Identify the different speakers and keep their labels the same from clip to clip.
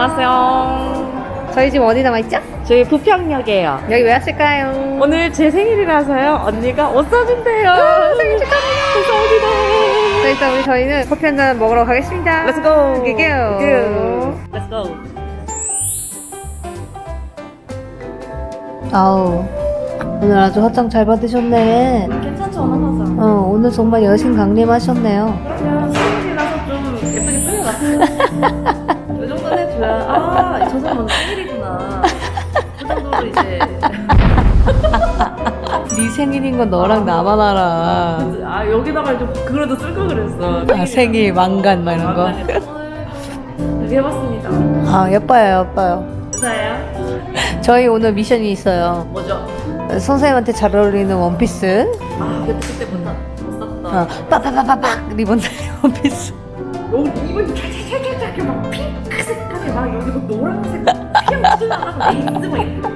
Speaker 1: 안녕하세요.
Speaker 2: 저희 지금 어디 나와 있죠?
Speaker 1: 저희 부평역이에요.
Speaker 2: 여기 왜 왔을까요?
Speaker 1: 오늘 제 생일이라서요. 언니가 옷 사준대요. 생일 축하합니다. 감사합니다.
Speaker 2: 자, 일단 우리 저희는 커피 한 잔 먹으러 가겠습니다.
Speaker 1: Let's go.
Speaker 2: 갈게요.
Speaker 1: Let's go.
Speaker 2: 아우, 오늘 아주 화장 잘 받으셨네.
Speaker 1: 괜찮죠, 하나서.
Speaker 2: 어, 오늘 정말 여신 강림하셨네요.
Speaker 1: 생일이라서 좀 예쁘게 꾸며놨어요.
Speaker 2: 건 너랑 나만 알아.
Speaker 1: 아, 여기다가 좀 그래도 쓸 걸 그랬어.
Speaker 2: 아, 생일 왕관 막 이런 거.
Speaker 1: 이렇게 해봤습니다.
Speaker 2: 아, 예뻐요, 예뻐요.
Speaker 1: 감사해요.
Speaker 2: 저희 오늘 미션이 있어요.
Speaker 1: 뭐죠?
Speaker 2: 선생님한테 잘 어울리는 원피스.
Speaker 1: 아, 그때 못 샀다.
Speaker 2: 어, 빠빠빠빠빡 리본 달 원피스.
Speaker 1: 여기 이번 캬캬캬캬 막 핑크색하게 막 여기 막 노란색 피어나고 레이스 막 이렇게 달린 거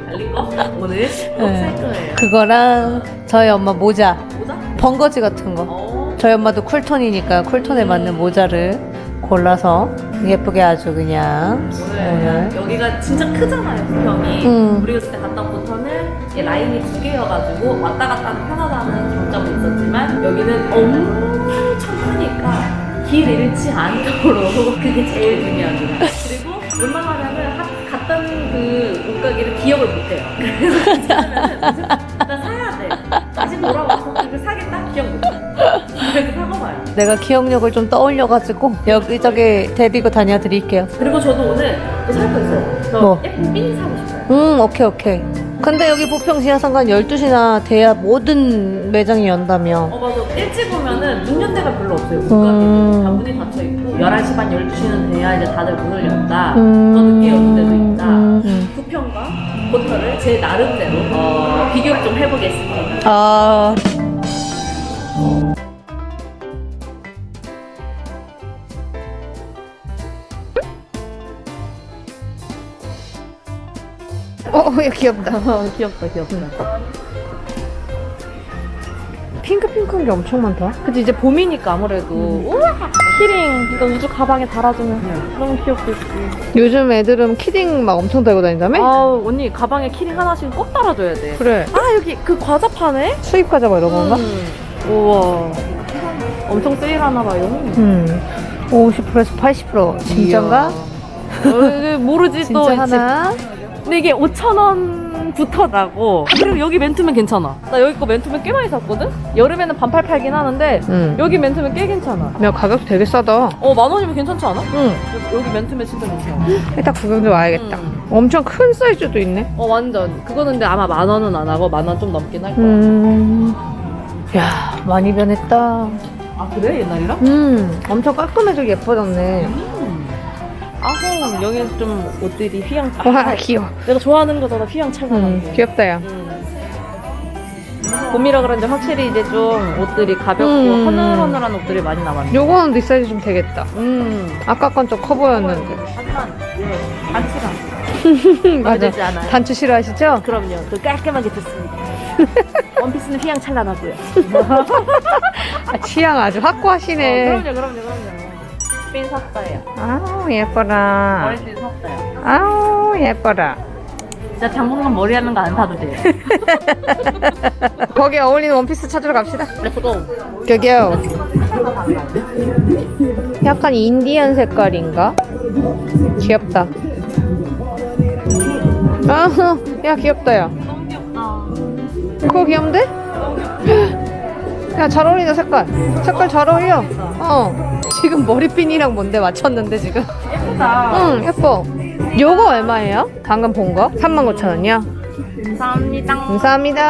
Speaker 1: 오늘 꼭 살 거예요.
Speaker 2: 그거랑 저희 엄마 모자.
Speaker 1: 모자?
Speaker 2: 벙거지 같은 거.
Speaker 1: 어.
Speaker 2: 저희 엄마도 쿨톤이니까 쿨톤에 맞는 모자를 골라서 예쁘게 아주 그냥
Speaker 1: 오늘
Speaker 2: 오늘
Speaker 1: 여기가 진짜 크잖아요 부평이.
Speaker 2: 음.
Speaker 1: 우리가 그때 온 부터는 라인이 두 개여가지고 왔다 갔다 편하다는 장점이 있었지만 여기는 엄청 크니까 길 잃지 않도록 그게 제일 중요합니다. 그리고 웬만하면은 하- 갔던 그 옷가게를 기억을 못해요. 그래서 일단 사야 돼. 다시 돌아와서 이거 사겠다? 기억 못해. 그래서 사고 봐요.
Speaker 2: 내가 기억력을 좀 떠올려가지고 여기저기 데리고 다녀드릴게요.
Speaker 1: 그리고 저도 오늘 또 살 거 있어요. 저
Speaker 2: 뭐?
Speaker 1: 예쁜 핀 사고 싶어요.
Speaker 2: 음 오케이 오케이. 근데 여기 부평 지하상관 12시나 돼야 모든 매장이 연다며.
Speaker 1: 어 맞아 일찍 오면은 문 연대가 별로 없어요
Speaker 2: 음.
Speaker 1: 문이 닫혀있고 11시 반 12시는 돼야 이제 다들 문을 연다
Speaker 2: 음.
Speaker 1: 더 늦게 여는 데도 있다
Speaker 2: 음, 음.
Speaker 1: 부평과 포터를 제 나름대로 어, 비교를 좀 해보겠습니다.
Speaker 2: 아. 어, 야, 귀엽다.
Speaker 1: 귀엽다 귀엽다
Speaker 2: 핑크핑크한 게 엄청 많다.
Speaker 1: 그치 이제 봄이니까 아무래도 우와 key ring 이거 우주 가방에 달아주면 너무 귀엽겠지
Speaker 2: 요즘 애들은 key ring 막 엄청 달고 다닌다며?
Speaker 1: 아우 언니 가방에 key ring 하나씩 꼭 달아줘야 돼
Speaker 2: 그래.
Speaker 1: 아 여기 그 과자 파네?
Speaker 2: 수입 과자 뭐 이런 건가?
Speaker 1: 음. 우와 엄청 세일하나 봐요
Speaker 2: 음. 50%에서 80%. 진짠가?
Speaker 1: 어, 모르지 또
Speaker 2: 진짜 하나?
Speaker 1: 근데 이게 5,000원 부터 나고 그리고 여기 맨투맨 괜찮아 나 여기 거 맨투맨 꽤 많이 샀거든? 여름에는 반팔 팔긴 하는데
Speaker 2: 응.
Speaker 1: 여기 맨투맨 꽤 괜찮아
Speaker 2: 야, 가격도 되게 싸다.
Speaker 1: 어 만 원이면 괜찮지 않아?
Speaker 2: 응.
Speaker 1: 여기, 맨투맨 진짜 괜찮아
Speaker 2: 일단 구경 좀 와야겠다.
Speaker 1: 음.
Speaker 2: 엄청 큰 사이즈도 있네.
Speaker 1: 어 완전 그거는 근데 아마 만 원은 안 하고 만 원 좀 넘긴 할 거야
Speaker 2: 음. 야, 많이 변했다.
Speaker 1: 아 그래 옛날이랑?
Speaker 2: 음, 엄청 깔끔해지고 예뻐졌네.
Speaker 1: 아홍 여기 좀 옷들이 휘황
Speaker 2: 와, 귀여워.
Speaker 1: 내가 좋아하는 거잖아 휘황찬란한
Speaker 2: 음,
Speaker 1: 게
Speaker 2: 귀엽다, 야.
Speaker 1: 음. 봄이라 그런지 확실히 이제 좀 옷들이 가볍고
Speaker 2: 음.
Speaker 1: 허늘허늘한 옷들이 많이 남았네.
Speaker 2: 요거는 네 사이즈 좀 되겠다.
Speaker 1: 음.
Speaker 2: 아까 건 좀 커 보였는데.
Speaker 1: 하지만 예, 단추랑
Speaker 2: 맞아.
Speaker 1: 되지 않아요.
Speaker 2: 단추 싫어하시죠?
Speaker 1: 그럼요. 그 깔끔하게 듣습니다. 원피스는 휘황찬란하고요.
Speaker 2: 아, 취향 아주 확고하시네.
Speaker 1: 어, 그럼요, 그럼요, 그럼요. 핀 샀어요.
Speaker 2: 아우, 예뻐라.
Speaker 1: 머리띠 샀어요.
Speaker 2: 아우, 예뻐라.
Speaker 1: 진짜 당분간 머리 하는 거 안 사도 돼요.
Speaker 2: 거기에 어울리는 원피스 찾으러 갑시다.
Speaker 1: Let's go.
Speaker 2: 저기요. 약간 인디언 색깔인가? 귀엽다. 아, 야, 귀엽다, 야.
Speaker 1: 너무 귀엽다.
Speaker 2: 그거 귀여운데? 야, 잘 어울린다, 색깔. 색깔 잘 어울려. 어. 지금 머리핀이랑 뭔데 맞췄는데, 지금?
Speaker 1: 예쁘다.
Speaker 2: 응, 예뻐. 요거 얼마예요? 방금 본 거? 39,000원이요?
Speaker 1: 감사합니다.
Speaker 2: 감사합니다.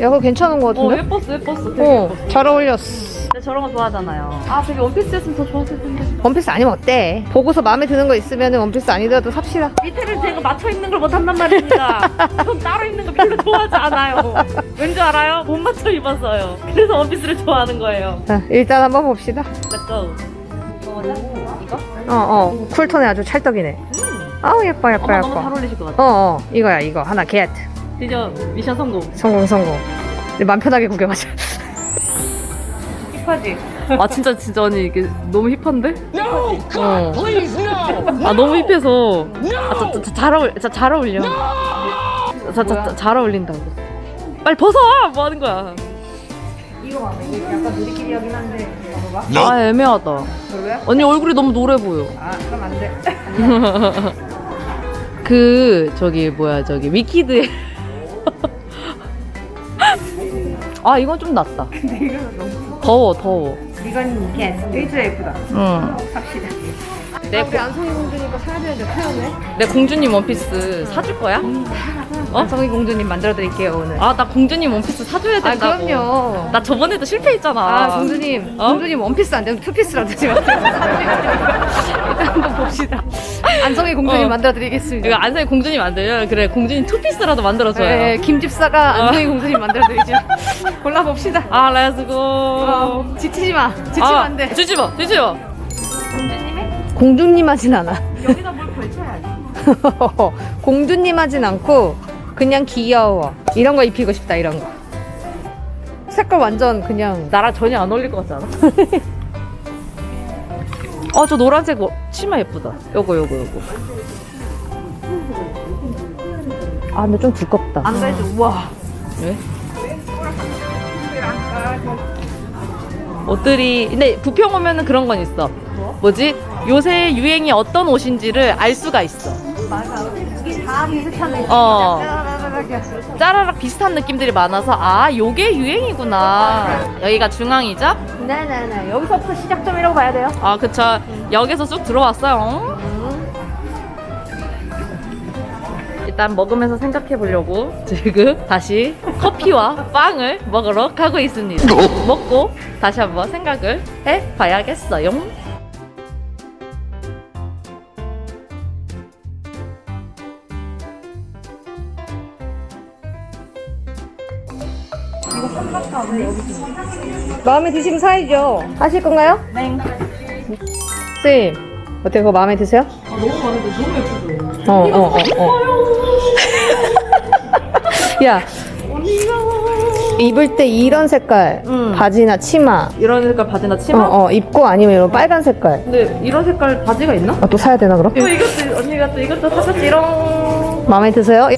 Speaker 2: 야, 그거 괜찮은 거
Speaker 1: 어,
Speaker 2: 같은데?
Speaker 1: 예뻤어, 예뻤어. 되게
Speaker 2: 어,
Speaker 1: 예뻤어.
Speaker 2: 잘 어울렸어.
Speaker 1: 근데 저런 거 좋아하잖아요. 아, 되게 원피스였으면 더 좋았을 텐데.
Speaker 2: 원피스 아니면 어때? 보고서 마음에 드는 거 있으면 원피스 아니더라도 삽시다.
Speaker 1: 밑에를 제가 맞춰 입는 걸 못한단 말입니다. 좋아하지 않아요. 왠지 알아요? 못 맞춰 입었어요. 그래서 원피스를 좋아하는 거예요.
Speaker 2: 자, 일단 한번 봅시다.
Speaker 1: Let's go. 이거? 이거?
Speaker 2: 어, 어. cool tone에 아주 찰떡이네. 아우, 예뻐, 예뻐,
Speaker 1: 엄마 너무 잘
Speaker 2: 예뻐.
Speaker 1: 어울리실 것 같아.
Speaker 2: 어, 어. 이거야, 이거. 하나, get.
Speaker 1: 드디어 미션 성공.
Speaker 2: 성공, 성공. 맘 편하게 구경하자. 힙하지?
Speaker 1: 아 진짜 진짜 언니 이게 너무 힙한데?
Speaker 3: No!
Speaker 2: 어.
Speaker 3: Please, no!
Speaker 1: 아 너무 힙해서 아잘 어울 자, 잘 어울려. 자, 자, 자, 잘 어울린다고. 빨리 벗어! 뭐 하는 거야?
Speaker 2: 이거 봐. 약간 누리끼리 하긴 한데. 봐봐.
Speaker 1: 아 애매하다.
Speaker 2: 별로야?
Speaker 1: 언니 얼굴이 너무 노래 보여.
Speaker 2: 아, 그럼 안 돼.
Speaker 1: 그 저기 뭐야 저기 위키드에 아 이건 좀 낫다. 더워 더워.
Speaker 2: 이건 이게 일주일 예쁘다.
Speaker 1: 응.
Speaker 2: 삽시다.
Speaker 1: 내,
Speaker 2: 우리 안성희 공주니까 사야 되는데 표현해.
Speaker 1: 내 공주님 원피스 사줄 거야? 어?
Speaker 2: 안성희 공주님 만들어 드릴게요 오늘.
Speaker 1: 아 나 공주님 원피스 사줘야
Speaker 2: 아
Speaker 1: 된다고.
Speaker 2: 그럼요.
Speaker 1: 나 저번에도 실패했잖아.
Speaker 2: 아 공주님,
Speaker 1: 어?
Speaker 2: 공주님 원피스 안 되면 투피스라도 일단 한번 봅시다. 안성희 공주님
Speaker 1: 어.
Speaker 2: 만들어 드리겠습니다.
Speaker 1: 이거 안성이 공주님 안 돼요? 그래 공주님 투피스라도 만들어줘요.
Speaker 2: 네, 김집사가
Speaker 1: 어.
Speaker 2: 안성희 공주님 만들어 드리죠. 골라 봅시다.
Speaker 1: 아 let's go.
Speaker 2: 어, 지치지 마. 지치면
Speaker 1: 아,
Speaker 2: 안 돼.
Speaker 1: 주지 마, 주지 마.
Speaker 2: 공주님 하진 않아.
Speaker 1: 여기다 뭘 걸쳐야지.
Speaker 2: 공주님 하진 않고 그냥 귀여워. 이런 거 입히고 싶다 이런 거. 색깔 완전 그냥
Speaker 1: 나랑 전혀 안 어울릴 것 같지 않아? 아, 저 노란색 뭐- 치마 예쁘다. 요거, 요거, 요거.
Speaker 2: 아 근데 좀 두껍다.
Speaker 1: 안 되죠, 우와. 왜? 옷들이, 근데 부평 오면은 그런 건 있어. 뭐지? 요새 유행이 어떤 옷인지를 알 수가 있어.
Speaker 2: 이게 다 비슷한
Speaker 1: 어. 짜라락 비슷한 느낌들이 많아서, 아, 요게 유행이구나. 여기가 중앙이죠?
Speaker 2: 네네네. 여기서부터 시작점이라고 봐야 돼요.
Speaker 1: 아, 그쵸. 역에서 쭉 들어왔어요. 일단 먹으면서 생각해 보려고 지금 다시 커피와 빵을 먹으러 가고 있습니다. 먹고 다시 한번 생각을 해 봐야겠어요.
Speaker 2: 마음에 드시면 사야죠. 하실 건가요?
Speaker 1: 네.
Speaker 2: 쌤, 어때 그거 마음에 드세요?
Speaker 1: 너무 많은데 너무 예쁘죠?
Speaker 2: 어, 어, 어, 어. 야, 입을 때 이런 색깔
Speaker 1: 응.
Speaker 2: 바지나 치마
Speaker 1: 이런 색깔 바지나
Speaker 2: 어,
Speaker 1: 치마?
Speaker 2: 어, 입고 아니면 이런 빨간 색깔
Speaker 1: 근데 이런 색깔 바지가 있나?
Speaker 2: 어, 또 사야 되나 그럼?
Speaker 1: 또 이것도 언니가 또 이것도 사줬지롱.
Speaker 2: 마음에 드세요?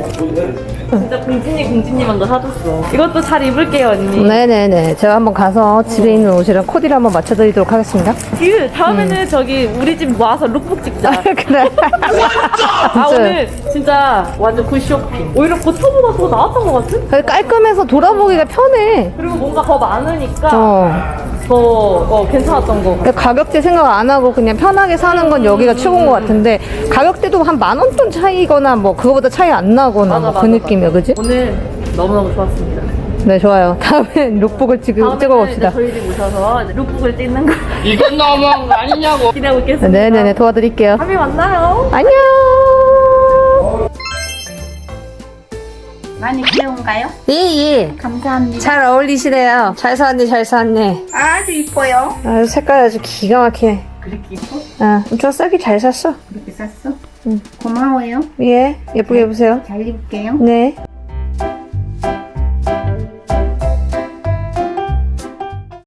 Speaker 1: 진짜 공진이 공진님한 거 사줬어. 이것도 잘 입을게요 언니.
Speaker 2: 네네네. 제가 한번 가서 집에 있는 옷이랑 코디를 한번 맞춰드리도록 하겠습니다.
Speaker 1: 그 다음에는 저기 우리 집 와서 룩북 찍자.
Speaker 2: 그래.
Speaker 1: 아 오늘 진짜 완전 good 쇼핑. 오히려 버터보다 더 나았던 것 같은?
Speaker 2: 깔끔해서 돌아보기가 편해.
Speaker 1: 그리고 뭔가 더 많으니까
Speaker 2: 어.
Speaker 1: 더 어, 괜찮았던 거.
Speaker 2: 그러니까 가격대 생각 안 하고 그냥 편하게 사는 건 여기가 최고인 것 같은데 가격대도 한 만 원돈 차이거나 뭐 그거보다 차이 안 나 거나 뭐그 느낌이야, 그지?
Speaker 1: 오늘 너무너무 좋았습니다.
Speaker 2: 네, 좋아요. 다음엔 룩북을 찍어, 찍어봅시다.
Speaker 1: 저희 집 오셔서 이제 룩북을 찍는 거
Speaker 3: 이건 너무한 거 아니냐고.
Speaker 1: 기대하고 있겠습니다.
Speaker 2: 네네네, 도와드릴게요.
Speaker 1: 다음에 만나요.
Speaker 2: 안녕!
Speaker 4: 많이 귀여운가요?
Speaker 2: 예, 예.
Speaker 4: 감사합니다.
Speaker 2: 잘 어울리시네요. 잘 샀네, 잘 샀네.
Speaker 4: 아주 이뻐요.
Speaker 2: 아유, 색깔 아주 기가 막히네.
Speaker 4: 그렇게 이뻐?
Speaker 2: 아, 저 싸게 잘 샀어.
Speaker 4: 그렇게 샀어?
Speaker 2: 응.
Speaker 4: 고마워요.
Speaker 2: 예, 예쁘게 입으세요.
Speaker 4: 잘 입을게요.
Speaker 2: 네.